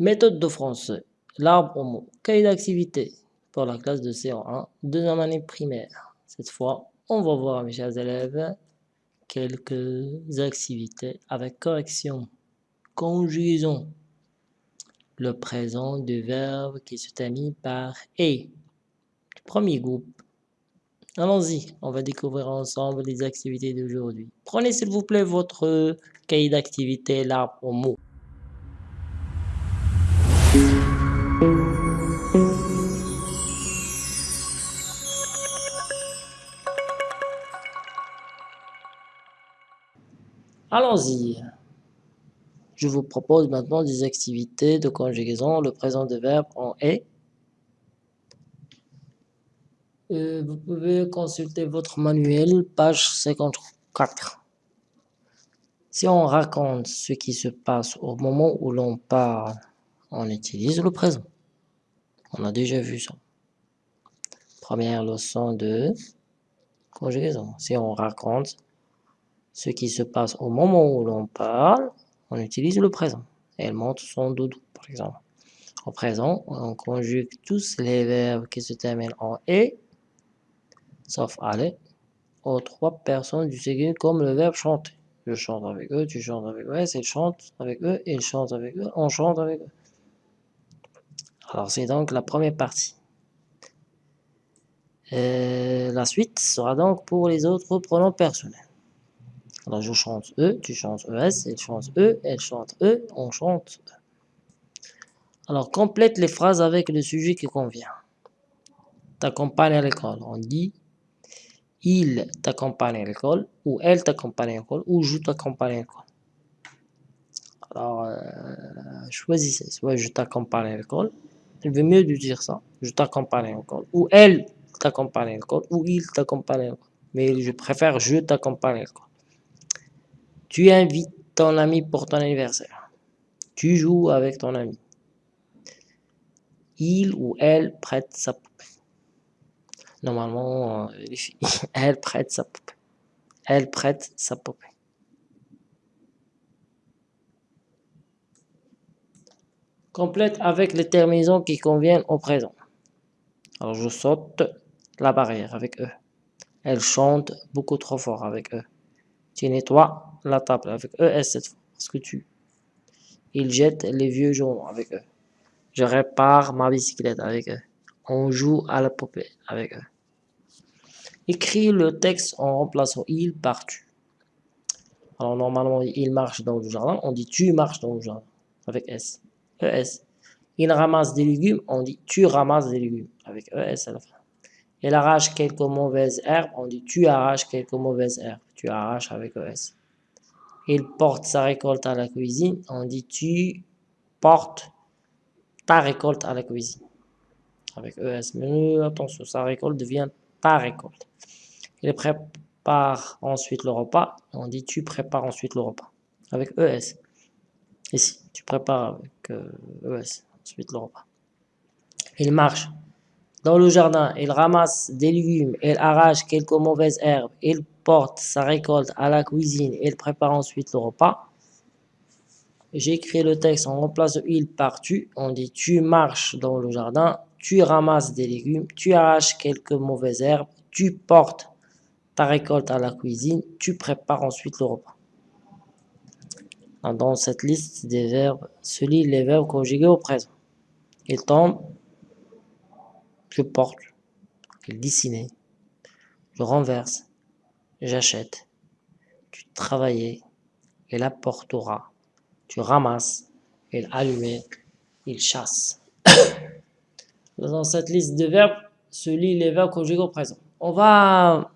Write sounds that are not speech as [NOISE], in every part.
Méthode de français. L'arbre au mot. Cahier d'activité pour la classe de C1, deuxième année primaire. Cette fois, on va voir, mes chers élèves, quelques activités avec correction. Conjugaison. Le présent du verbe qui se termine par « et ». Premier groupe. Allons-y, on va découvrir ensemble les activités d'aujourd'hui. Prenez s'il vous plaît votre cahier d'activité, l'arbre au mot. Allons-y. Je vous propose maintenant des activités de conjugaison, le présent de verbe en est. Euh, vous pouvez consulter votre manuel, page 54. Si on raconte ce qui se passe au moment où l'on parle, on utilise le présent. On a déjà vu ça. Première leçon de conjugaison. Si on raconte ce qui se passe au moment où l'on parle, on utilise le présent. Elle montre son doudou, par exemple. Au présent, on conjugue tous les verbes qui se terminent en « et », sauf « aller », aux trois personnes du second comme le verbe « chanter ». Je chante avec eux, tu chantes avec eux, ils chantent avec eux, ils chantent avec eux, on chante avec eux. Alors, c'est donc la première partie. Et la suite sera donc pour les autres pronoms personnels. Alors, je chante eux, tu chantes ES, ils chantent eux, elle chante eux, on chante eux. Alors, complète les phrases avec le sujet qui convient. T'accompagne à l'école. On dit il t'accompagne à l'école, ou elle t'accompagne à l'école, ou je t'accompagne à l'école. Alors, euh, choisissez. Soit je t'accompagne à l'école, il vaut mieux de dire ça. Je t'accompagne à l'école. Ou elle t'accompagne à l'école. Ou il t'accompagne à l'école. Mais je préfère je t'accompagne à l'école. Tu invites ton ami pour ton anniversaire. Tu joues avec ton ami. Il ou elle prête sa poupée. Normalement, euh, [LAUGHS] elle prête sa poupée. Elle prête sa poupée. complète avec les terminaisons qui conviennent au présent. Alors je saute la barrière avec eux. Elle chante beaucoup trop fort avec eux. Tu nettoies la table avec et cette fois, parce que tu. Ils jettent les vieux journaux avec eux. Je répare ma bicyclette avec eux. On joue à la poupée avec eux. Écris le texte en remplaçant il par tu. Alors normalement, il marche dans le jardin. On dit tu marches dans le jardin avec S. ES. Il ramasse des légumes, on dit tu ramasses des légumes, avec ES à la fin. Il arrache quelques mauvaises herbes, on dit tu arraches quelques mauvaises herbes, tu arraches avec ES. Il porte sa récolte à la cuisine, on dit tu portes ta récolte à la cuisine, avec ES. Mais attention, sa récolte devient ta récolte. Il prépare ensuite le repas, on dit tu prépares ensuite le repas, avec ES. Ici, tu prépares avec ES, euh, ensuite le repas. Il marche dans le jardin, il ramasse des légumes, il arrache quelques mauvaises herbes, il porte sa récolte à la cuisine, il prépare ensuite le repas. J'écris le texte, on remplace il par tu, on dit tu marches dans le jardin, tu ramasses des légumes, tu arraches quelques mauvaises herbes, tu portes ta récolte à la cuisine, tu prépares ensuite le repas. Dans cette liste des verbes se lit les verbes conjugués au présent. Il tombe, je porte, il dessine, je renverse, j'achète, tu travaillais, il apportera, tu ramasses, il allumait, il chasse. [COUGHS] Dans cette liste de verbes se lit les verbes conjugués au présent. On va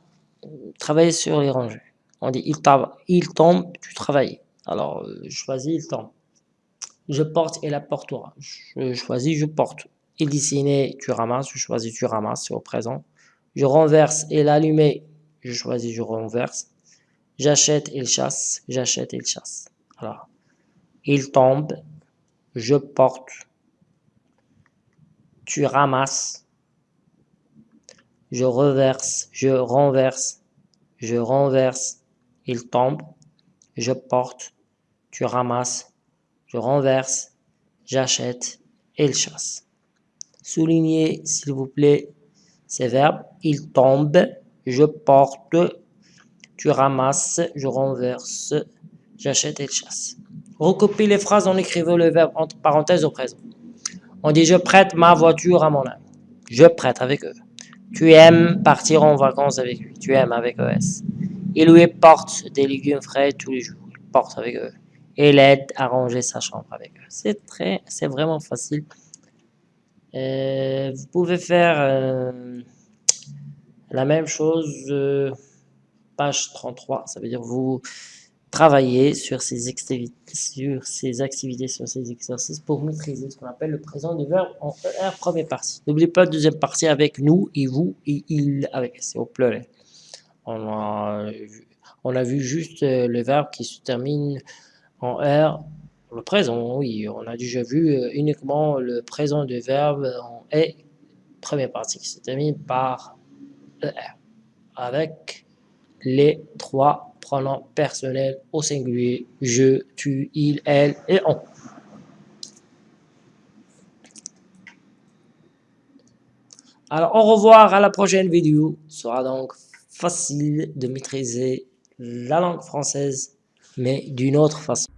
travailler sur les rangées. On dit il, il tombe, tu travailles. Alors, euh, je choisis le temps. Je porte et la portera. Je choisis, je porte. Il dessine, tu ramasses. Je choisis, tu ramasses, c'est au présent. Je renverse et l'allumer. Je choisis, je renverse. J'achète, il chasse. J'achète, il chasse. Alors, il tombe. Je porte. Tu ramasses. Je reverse. Je renverse. Je renverse. Il tombe. Je porte tu ramasses, je renverse, j'achète, il chasse. Soulignez, s'il vous plaît, ces verbes. Il tombe, je porte, tu ramasses, je renverse, j'achète, il chasse. Recopiez les phrases en écrivant le verbe entre parenthèses au présent. On dit je prête ma voiture à mon ami. Je prête avec eux. Tu aimes partir en vacances avec lui. Tu aimes avec ES. Il lui porte des légumes frais tous les jours. Il porte avec eux. Et l'aide à ranger sa chambre avec eux. C'est très, c'est vraiment facile. Euh, vous pouvez faire euh, la même chose, euh, page 33, ça veut dire vous travailler sur ces activités, sur ces activités, sur ces exercices pour maîtriser ce qu'on appelle le présent du verbe en ER première partie. N'oubliez pas la deuxième partie avec nous et vous et il avec c'est au pluriel. On a, on a vu juste euh, le verbe qui se termine en R, le présent, oui, on a déjà vu euh, uniquement le présent du verbe en E, première partie, qui se termine par ER, avec les trois pronom personnel au singulier, je, tu, il, elle et on. Alors, au revoir à la prochaine vidéo. Ce sera donc facile de maîtriser la langue française, mais d'une autre façon.